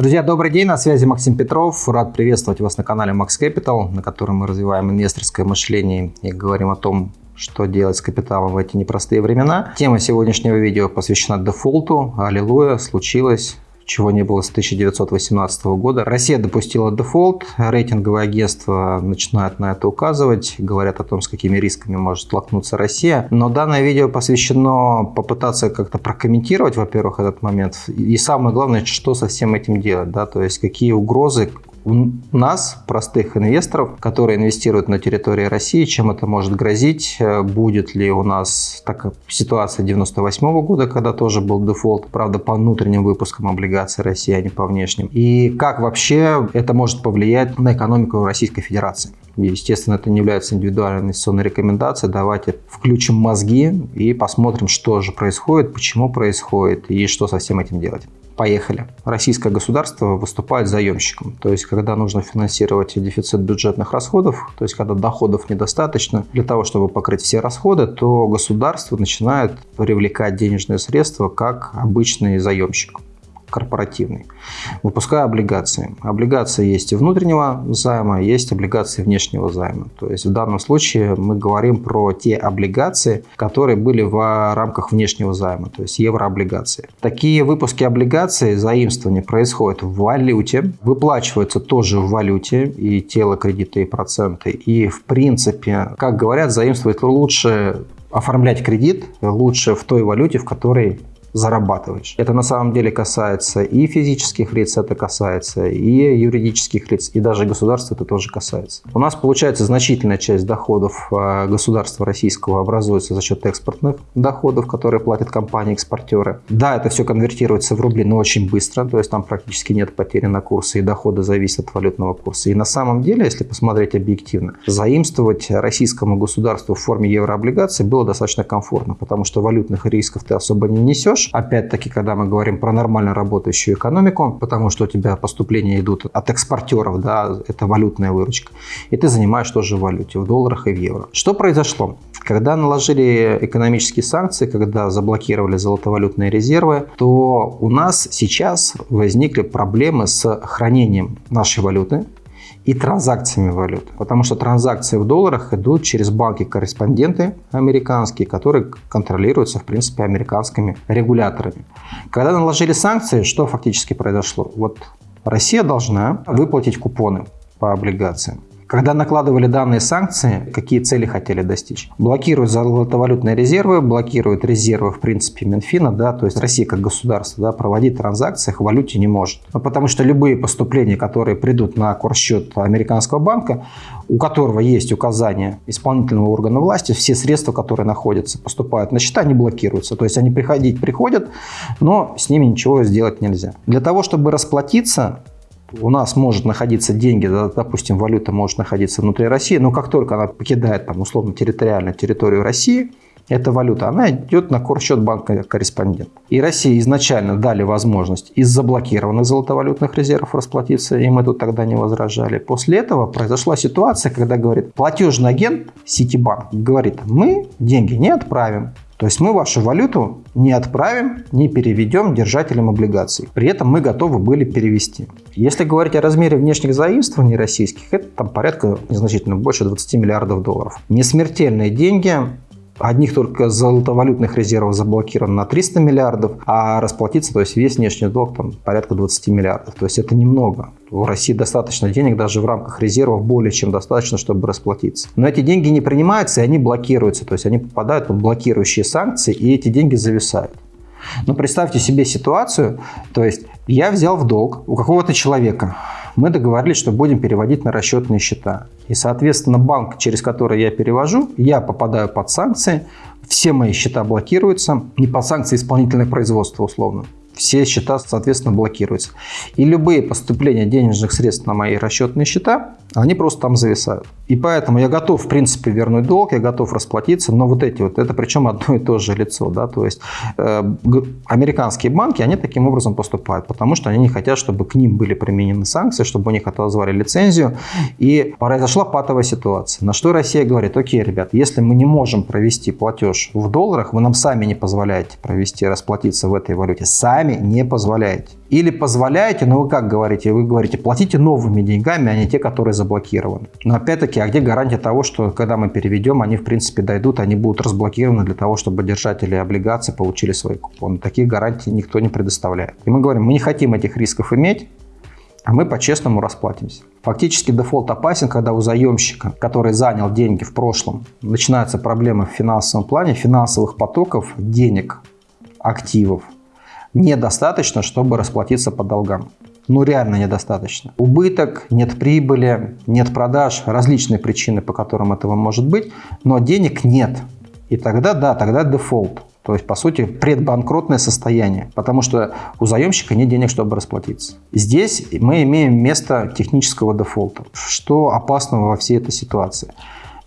Друзья, добрый день, на связи Максим Петров. Рад приветствовать вас на канале Max Capital, на котором мы развиваем инвесторское мышление и говорим о том, что делать с капиталом в эти непростые времена. Тема сегодняшнего видео посвящена дефолту. Аллилуйя, случилось чего не было с 1918 года. Россия допустила дефолт, рейтинговые агентства начинают на это указывать, говорят о том, с какими рисками может столкнуться Россия. Но данное видео посвящено попытаться как-то прокомментировать, во-первых, этот момент, и самое главное, что со всем этим делать, да, то есть какие угрозы, у нас, простых инвесторов, которые инвестируют на территории России, чем это может грозить, э, будет ли у нас такая ситуация 98 -го года, когда тоже был дефолт, правда, по внутренним выпускам облигаций России, а не по внешним, и как вообще это может повлиять на экономику Российской Федерации. Естественно, это не является индивидуальной инвестиционной рекомендацией. Давайте включим мозги и посмотрим, что же происходит, почему происходит и что со всем этим делать. Поехали. Российское государство выступает заемщиком. То есть, когда нужно финансировать дефицит бюджетных расходов, то есть, когда доходов недостаточно для того, чтобы покрыть все расходы, то государство начинает привлекать денежные средства как обычный заемщик корпоративный, выпуская облигации. Облигации есть и внутреннего займа, есть облигации внешнего займа. То есть в данном случае мы говорим про те облигации, которые были в рамках внешнего займа, то есть еврооблигации. Такие выпуски облигаций, заимствования происходят в валюте, выплачиваются тоже в валюте и тело кредита и проценты. И в принципе, как говорят, заимствовать лучше оформлять кредит лучше в той валюте, в которой зарабатываешь. Это на самом деле касается и физических лиц, это касается и юридических лиц, и даже государства это тоже касается. У нас получается значительная часть доходов а, государства российского образуется за счет экспортных доходов, которые платят компании-экспортеры. Да, это все конвертируется в рубли, но очень быстро, то есть там практически нет потери на курсы, и доходы зависят от валютного курса. И на самом деле, если посмотреть объективно, заимствовать российскому государству в форме еврооблигаций было достаточно комфортно, потому что валютных рисков ты особо не несешь, растешь, опять-таки, когда мы говорим про нормально работающую экономику, потому что у тебя поступления идут от экспортеров, да, это валютная выручка, и ты занимаешь тоже в валюте, в долларах и в евро. Что произошло? Когда наложили экономические санкции, когда заблокировали золотовалютные резервы, то у нас сейчас возникли проблемы с хранением нашей валюты, и транзакциями валют. Потому что транзакции в долларах идут через банки-корреспонденты американские, которые контролируются, в принципе, американскими регуляторами. Когда наложили санкции, что фактически произошло? Вот Россия должна выплатить купоны по облигациям. Когда накладывали данные санкции, какие цели хотели достичь? Блокируют золотовалютные резервы, блокируют резервы, в принципе, Минфина, да, то есть Россия как государство, да, проводить транзакции в валюте не может. Ну, потому что любые поступления, которые придут на курсчет американского банка, у которого есть указание исполнительного органа власти, все средства, которые находятся, поступают на счета, они блокируются. То есть они приходить приходят, но с ними ничего сделать нельзя. Для того, чтобы расплатиться, у нас может находиться деньги, допустим, валюта может находиться внутри России, но как только она покидает там условно территориально территорию России, эта валюта, она идет на корсчет банка корреспондент. И России изначально дали возможность из заблокированных золотовалютных резервов расплатиться, и мы тут тогда не возражали. После этого произошла ситуация, когда говорит, платежный агент Ситибанк говорит, мы деньги не отправим, то есть мы вашу валюту не отправим, не переведем держателям облигаций. При этом мы готовы были перевести. Если говорить о размере внешних заимствований российских, это там порядка незначительно больше 20 миллиардов долларов. Несмертельные деньги, Одних только золотовалютных резервов заблокировано на 300 миллиардов, а расплатиться, то есть весь внешний долг там порядка 20 миллиардов. То есть это немного. У России достаточно денег даже в рамках резервов, более чем достаточно, чтобы расплатиться. Но эти деньги не принимаются, и они блокируются. То есть они попадают под блокирующие санкции, и эти деньги зависают. Но представьте себе ситуацию, то есть я взял в долг у какого-то человека, мы договорились, что будем переводить на расчетные счета. И, соответственно, банк, через который я перевожу, я попадаю под санкции, все мои счета блокируются, не по санкции исполнительного производства условно все счета, соответственно, блокируются. И любые поступления денежных средств на мои расчетные счета, они просто там зависают. И поэтому я готов, в принципе, вернуть долг, я готов расплатиться, но вот эти вот, это причем одно и то же лицо, да, то есть э, американские банки, они таким образом поступают, потому что они не хотят, чтобы к ним были применены санкции, чтобы у них отозвали лицензию, и произошла патовая ситуация. На что Россия говорит, окей, ребят, если мы не можем провести платеж в долларах, вы нам сами не позволяете провести, расплатиться в этой валюте, сами не позволяете. Или позволяете, но вы как говорите? Вы говорите, платите новыми деньгами, а не те, которые заблокированы. Но опять-таки, а где гарантия того, что когда мы переведем, они в принципе дойдут, они будут разблокированы для того, чтобы держатели облигаций получили свои купоны. Таких гарантий никто не предоставляет. И мы говорим, мы не хотим этих рисков иметь, а мы по-честному расплатимся. Фактически дефолт опасен, когда у заемщика, который занял деньги в прошлом, начинаются проблемы в финансовом плане, финансовых потоков, денег, активов недостаточно, чтобы расплатиться по долгам. Ну, реально недостаточно. Убыток, нет прибыли, нет продаж, различные причины, по которым этого может быть, но денег нет. И тогда, да, тогда дефолт. То есть, по сути, предбанкротное состояние, потому что у заемщика нет денег, чтобы расплатиться. Здесь мы имеем место технического дефолта. Что опасного во всей этой ситуации?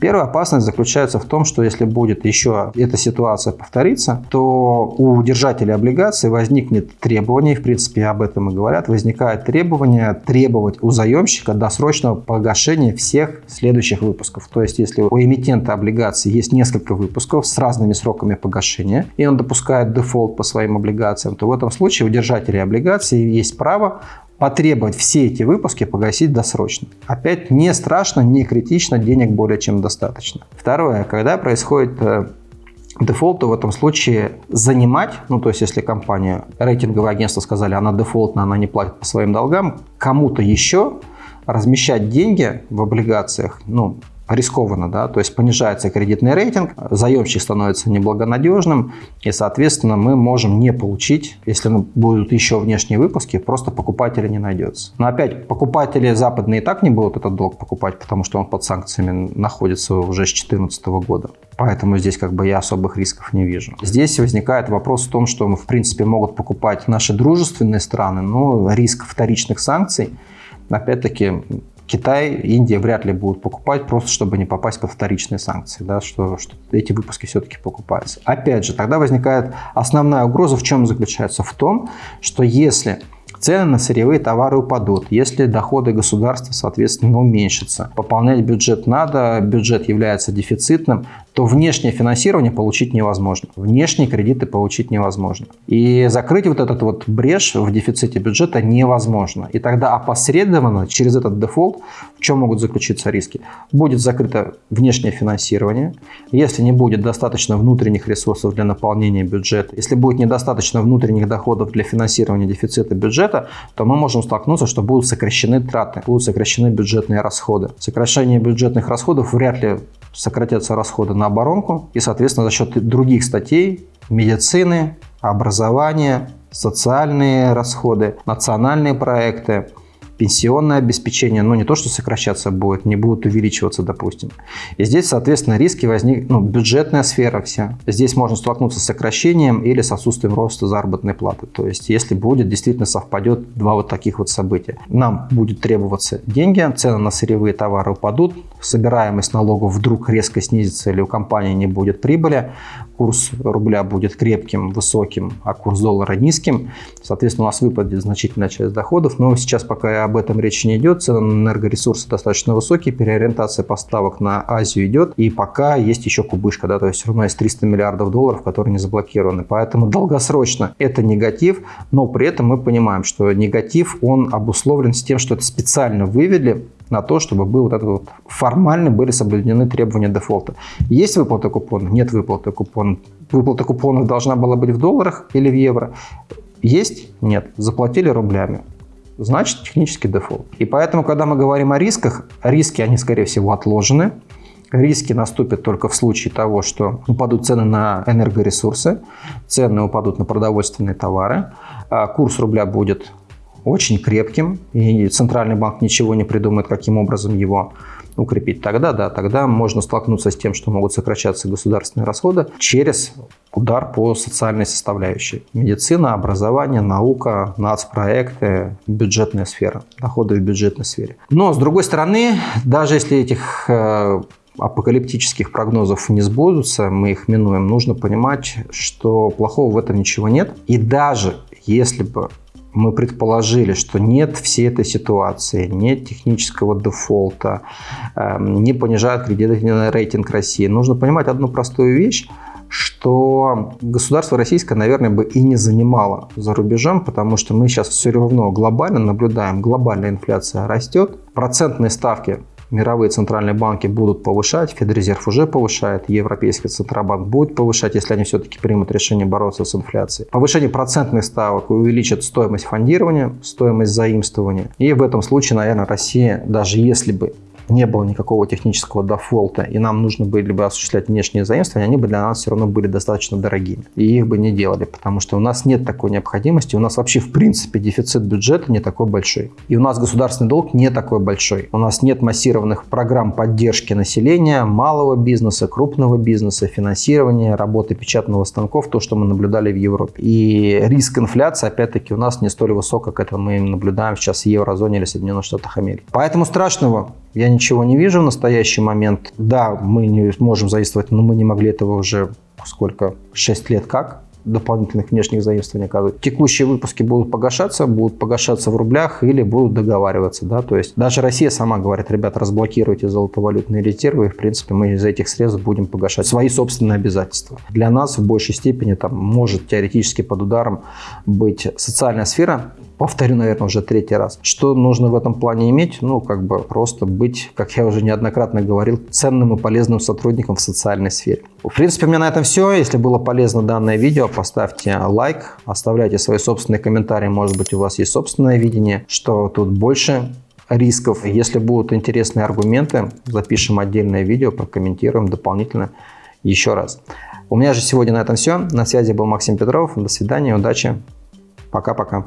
Первая опасность заключается в том, что если будет еще эта ситуация повториться, то у держателей облигаций возникнет требование, в принципе об этом и говорят, возникает требование требовать у заемщика досрочного погашения всех следующих выпусков. То есть если у эмитента облигаций есть несколько выпусков с разными сроками погашения, и он допускает дефолт по своим облигациям, то в этом случае у держателей облигаций есть право потребовать все эти выпуски погасить досрочно. Опять не страшно, не критично, денег более чем достаточно. Второе, когда происходит э, дефолт, то в этом случае занимать, ну то есть если компания, рейтинговое агентство сказали, она дефолтна, она не платит по своим долгам, кому-то еще размещать деньги в облигациях, ну рискованно, да, то есть понижается кредитный рейтинг, заемщик становится неблагонадежным, и, соответственно, мы можем не получить, если будут еще внешние выпуски, просто покупателя не найдется. Но опять, покупатели западные и так не будут этот долг покупать, потому что он под санкциями находится уже с 2014 года. Поэтому здесь как бы я особых рисков не вижу. Здесь возникает вопрос в том, что мы, в принципе, могут покупать наши дружественные страны, но риск вторичных санкций опять-таки Китай, Индия вряд ли будут покупать, просто чтобы не попасть под вторичные санкции, да, что, что эти выпуски все-таки покупаются. Опять же, тогда возникает основная угроза в чем заключается? В том, что если цены на сырьевые товары упадут, если доходы государства, соответственно, уменьшатся. Пополнять бюджет надо, бюджет является дефицитным, то внешнее финансирование получить невозможно. Внешние кредиты получить невозможно. И закрыть вот этот вот брешь в дефиците бюджета невозможно. И тогда опосредованно через этот дефолт, в чем могут заключиться риски? Будет закрыто внешнее финансирование. Если не будет достаточно внутренних ресурсов для наполнения бюджета, если будет недостаточно внутренних доходов для финансирования дефицита бюджета, то мы можем столкнуться, что будут сокращены траты, будут сокращены бюджетные расходы. Сокращение бюджетных расходов вряд ли сократятся расходы на оборонку, и, соответственно, за счет других статей медицины, образования, социальные расходы, национальные проекты, пенсионное обеспечение, ну не то, что сокращаться будет, не будут увеличиваться, допустим. И здесь, соответственно, риски возник, ну, бюджетная сфера вся. Здесь можно столкнуться с сокращением или с отсутствием роста заработной платы. То есть, если будет, действительно совпадет два вот таких вот события. Нам будет требоваться деньги, цены на сырьевые товары упадут, собираемость налогов вдруг резко снизится или у компании не будет прибыли, курс рубля будет крепким, высоким, а курс доллара низким. Соответственно, у нас выпадет значительная часть доходов, но сейчас пока об этом речи не идет. Цены на энергоресурсы достаточно высокие, переориентация поставок на Азию идет, и пока есть еще кубышка, да, то есть все равно есть 300 миллиардов долларов, которые не заблокированы. Поэтому долгосрочно это негатив, но при этом мы понимаем, что негатив, он обусловлен с тем, что это специально вывели на то, чтобы был вот этот вот формально были соблюдены требования дефолта. Есть выплата купонов? Нет выплаты купонов. Выплата купонов должна была быть в долларах или в евро? Есть? Нет. Заплатили рублями. Значит, технический дефолт. И поэтому, когда мы говорим о рисках, риски, они, скорее всего, отложены. Риски наступят только в случае того, что упадут цены на энергоресурсы, цены упадут на продовольственные товары, а курс рубля будет очень крепким, и Центральный банк ничего не придумает, каким образом его укрепить. Тогда, да, тогда можно столкнуться с тем, что могут сокращаться государственные расходы через удар по социальной составляющей. Медицина, образование, наука, нацпроекты, бюджетная сфера, доходы в бюджетной сфере. Но, с другой стороны, даже если этих э, апокалиптических прогнозов не сбудутся, мы их минуем, нужно понимать, что плохого в этом ничего нет. И даже если бы мы предположили, что нет всей этой ситуации, нет технического дефолта, эм, не понижает кредитный рейтинг России. Нужно понимать одну простую вещь. что государство российское, наверное, бы и не занимало за рубежом, потому что мы сейчас все равно глобально наблюдаем, глобальная инфляция растет, процентные ставки мировые центральные банки будут повышать, Федрезерв уже повышает, Европейский Центробанк будет повышать, если они все-таки примут решение бороться с инфляцией. Повышение процентных ставок увеличит стоимость фондирования, стоимость заимствования. И в этом случае, наверное, Россия, даже если бы не было никакого технического дефолта, и нам нужно были бы осуществлять внешние заимствования, они бы для нас все равно были достаточно дорогими. И их бы не делали, потому что у нас нет такой необходимости, у нас вообще в принципе дефицит бюджета не такой большой. И у нас государственный долг не такой большой. У нас нет массированных программ поддержки населения, малого бизнеса, крупного бизнеса, финансирования, работы печатного станков, то, что мы наблюдали в Европе. И риск инфляции, опять-таки, у нас не столь высок, как это мы наблюдаем сейчас в еврозоне или Соединенных Штатах Америки. Поэтому страшного я ничего не вижу в настоящий момент. Да, мы не можем заимствовать, но мы не могли этого уже сколько? 6 лет как? Дополнительных внешних заимствований оказывать. Текущие выпуски будут погашаться, будут погашаться в рублях или будут договариваться. Да? То есть даже Россия сама говорит, ребята, разблокируйте золотовалютные резервы, и в принципе мы из этих средств будем погашать свои собственные обязательства. Для нас в большей степени там может теоретически под ударом быть социальная сфера, повторю, наверное, уже третий раз. Что нужно в этом плане иметь? Ну, как бы просто быть, как я уже неоднократно говорил, ценным и полезным сотрудником в социальной сфере. В принципе, у меня на этом все. Если было полезно данное видео, поставьте лайк, оставляйте свои собственные комментарии. Может быть, у вас есть собственное видение, что тут больше рисков. Если будут интересные аргументы, запишем отдельное видео, прокомментируем дополнительно еще раз. У меня же сегодня на этом все. На связи был Максим Петров. До свидания, удачи. Пока-пока.